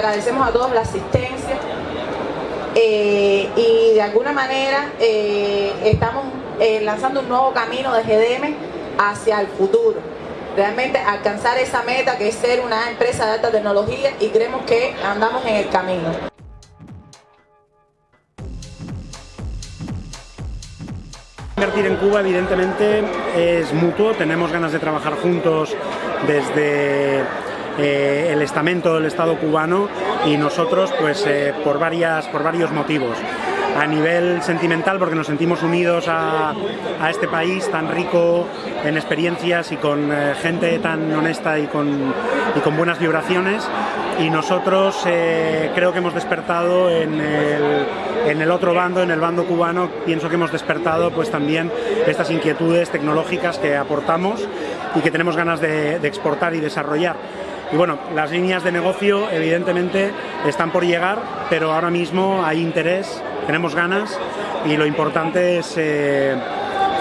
agradecemos a todos la asistencia eh, y de alguna manera eh, estamos eh, lanzando un nuevo camino de GDM hacia el futuro. Realmente alcanzar esa meta que es ser una empresa de alta tecnología y creemos que andamos en el camino. Invertir en Cuba evidentemente es mutuo, tenemos ganas de trabajar juntos desde eh, el estamento del Estado cubano y nosotros pues eh, por, varias, por varios motivos. A nivel sentimental porque nos sentimos unidos a, a este país tan rico en experiencias y con eh, gente tan honesta y con, buenas vibraciones y nosotros creo que hemos despertado en el, otro bando, en el bando cubano, pienso que hemos despertado pues también estas inquietudes tecnológicas que aportamos y que tenemos ganas de exportar y desarrollar. Y bueno, las líneas de negocio evidentemente están por llegar, pero ahora mismo hay interés, tenemos ganas y lo importante es eh,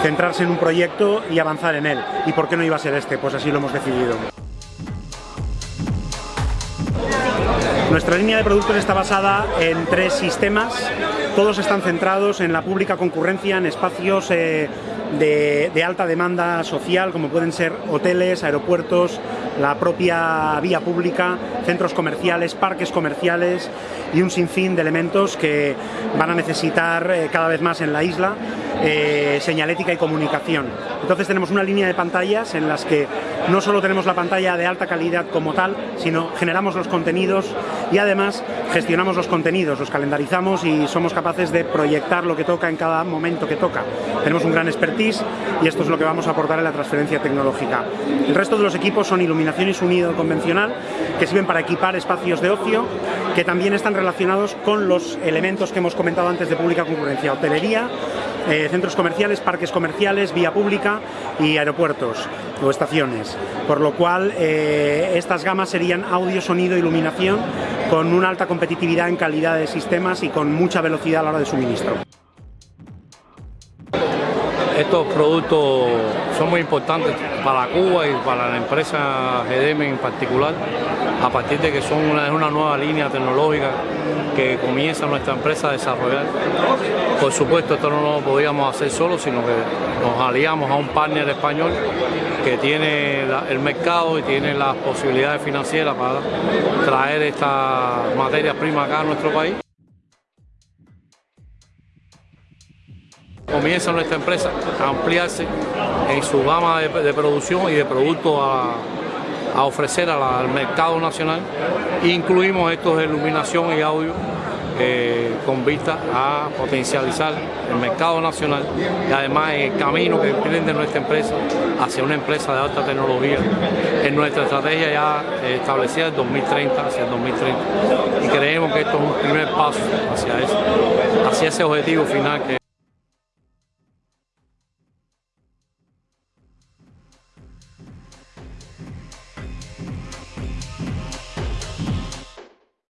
centrarse en un proyecto y avanzar en él. ¿Y por qué no iba a ser este? Pues así lo hemos decidido. Nuestra línea de productos está basada en tres sistemas, todos están centrados en la pública concurrencia, en espacios eh, de, alta demanda social, como pueden ser hoteles, aeropuertos, la propia vía pública, centros comerciales, parques comerciales y un sinfín de elementos que van a necesitar eh, cada vez más en la isla eh, señalética y comunicación. Entonces tenemos una línea de pantallas en las que no solo tenemos la pantalla de alta calidad como tal, sino generamos los contenidos y además gestionamos los contenidos, los calendarizamos y somos capaces de proyectar lo que toca en cada momento que toca. Tenemos un gran expertise y esto es lo que vamos a aportar en la transferencia tecnológica. El resto de los equipos son iluminación y sonido convencional que sirven para equipar espacios de ocio que también están relacionados con los elementos que hemos comentado antes de pública concurrencia, hotelería, eh, centros comerciales, parques comerciales, vía pública y aeropuertos o estaciones. Por lo cual eh, estas gamas serían audio, sonido, iluminación con una alta competitividad en calidad de sistemas y con mucha velocidad a la hora de suministro. Estos productos son muy importantes para Cuba y para la empresa GDM en particular, a partir de que son una, una nueva línea tecnológica que comienza nuestra empresa a desarrollar. Por supuesto, esto no lo podíamos hacer solo, sino que nos aliamos a un partner español que tiene el mercado y tiene las posibilidades financieras para traer estas materias primas acá a nuestro país. Comienza nuestra empresa a ampliarse en su gama de, producción y de productos a, ofrecer al mercado nacional. Incluimos estos de iluminación y audio eh, con vista a potencializar el mercado nacional y además el camino que emprende nuestra empresa hacia una empresa de alta tecnología en nuestra estrategia ya establecida en 2030, hacia el 2030 y creemos que esto es un primer paso hacia eso, hacia ese objetivo final que